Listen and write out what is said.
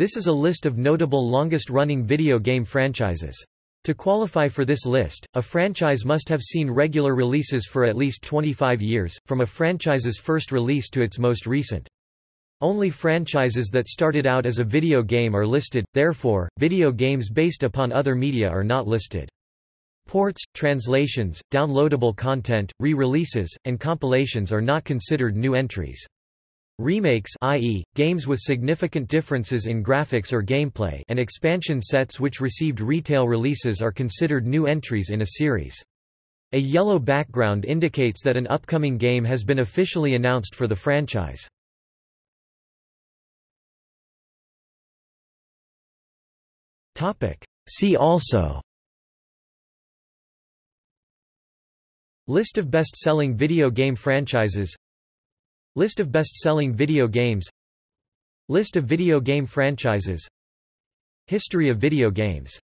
This is a list of notable longest-running video game franchises. To qualify for this list, a franchise must have seen regular releases for at least 25 years, from a franchise's first release to its most recent. Only franchises that started out as a video game are listed, therefore, video games based upon other media are not listed. Ports, translations, downloadable content, re-releases, and compilations are not considered new entries. Remakes i.e., games with significant differences in graphics or gameplay and expansion sets which received retail releases are considered new entries in a series. A yellow background indicates that an upcoming game has been officially announced for the franchise. See also List of best-selling video game franchises List of best-selling video games. List of video game franchises. History of video games